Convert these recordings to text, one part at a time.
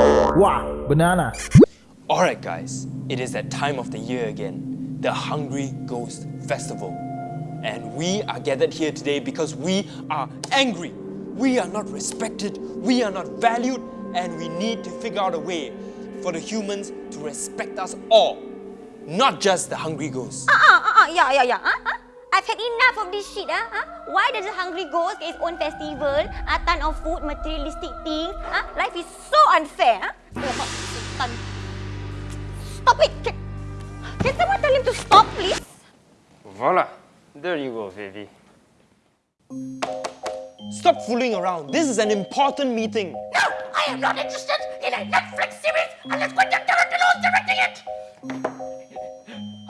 Wow, banana. Alright guys, it is that time of the year again, the Hungry Ghost Festival. And we are gathered here today because we are angry. We are not respected, we are not valued, and we need to figure out a way for the humans to respect us all. Not just the Hungry Ghosts. Ah, ah, ah, ah, yeah, yeah, yeah. Ah, ah. I've had enough of this shit. Ah, ah. Why does the Hungry Ghost get its own festival? A ton of food, materialistic things. Ah, life is so unfair. Ton. Stop it! Can, can someone tell him to stop, please? Voila. There you go, Vivi. Stop fooling around. This is an important meeting. No, I am not interested in a Netflix series unless Quentin Tarantino is directing it.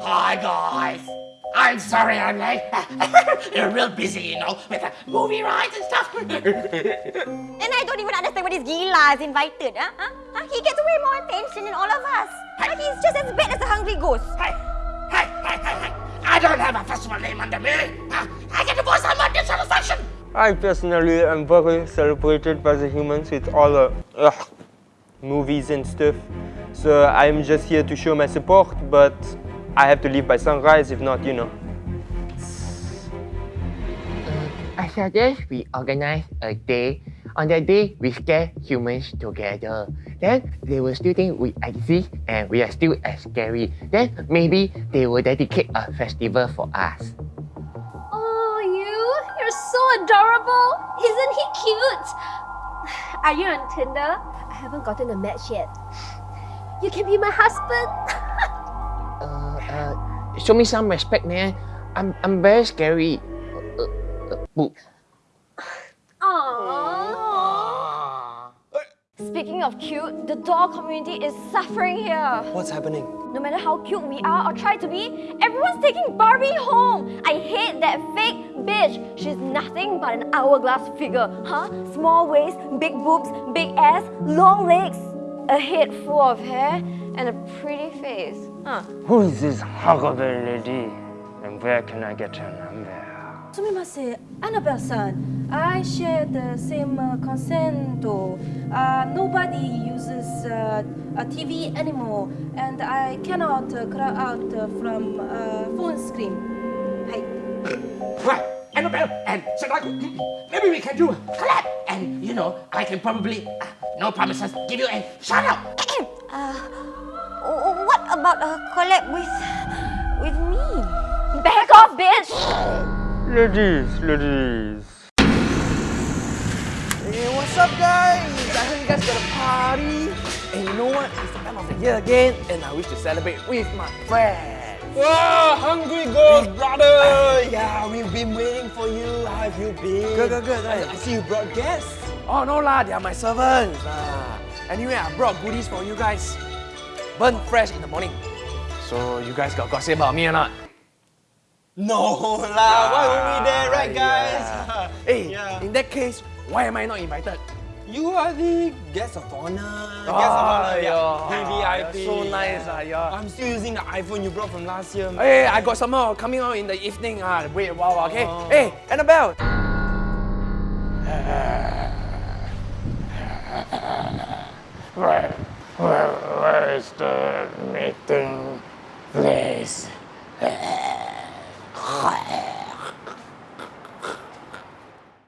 Hi guys. I'm sorry I'm late. You're real busy, you know, with the movie rides and stuff. And I don't even understand what this Gila is invited. Ah, ah, ah. He gets way more attention than all of us. He's just as bad as a Hungry Ghost. hey, hey, hey, hey, hey. I don't have a festival name under me. Ah, I get to voice on my dissatisfaction. I personally am very celebrated by the humans with all the ugh, movies and stuff. So I'm just here to show my support, but I have to leave by sunrise if not, you know. I suggest we organize a day. On that day, we scare humans together. Then they will still think we exist and we are still as scary. Then maybe they will dedicate a festival for us. Oh, you? You're so adorable. Isn't he cute? Are you on Tinder? I haven't gotten a match yet. You can be my husband. Show me some respect, man. I'm, I'm very scary. Uh, uh, uh, boo. Aww. Speaking of cute, the doll community is suffering here. What's happening? No matter how cute we are or try to be, everyone's taking Barbie home. I hate that fake bitch. She's nothing but an hourglass figure, huh? Small waist, big boobs, big ass, long legs, a head full of hair, and a pretty face. Huh? Who is this huckleberry lady? And where can I get her number? Sumimasen, Annabelle-san. I share the same uh, concern. though. Uh, nobody uses uh, a TV anymore, and I cannot uh, cry out uh, from uh, phone screen. Hi. Right, Annabelle and Sadako, maybe we can do a collab. And, you know, I can probably, uh, no promises, give you a shout out. uh, what about a collab with with me? Back off, bitch! Ladies, ladies. Hey, what's up, guys? I heard you guys got a party. And you know what? It's the time of the year again, and I wish to celebrate with my friends. Wow, Hungry Ghost brother! Yeah, we've been waiting for you. How have you been? Good, good, good. I, I see you brought guests. Oh, no lah, they are my servants. Ah. Anyway, I brought goodies for you guys. Burn fresh in the morning. So you guys got gossip about me or not? No lah, why would we there, right guys? hey, Yeah. in that case, why am I not invited? You are the guest of honor. Oh, guest of honor, yeah. VVIP. So nice, ah, yeah. I'm still using the iPhone you brought from last year. man. Hey, I got some more coming out in the evening. Ah, wait a while, okay? Oh. Hey, Annabelle! Where, where, where is the meeting place?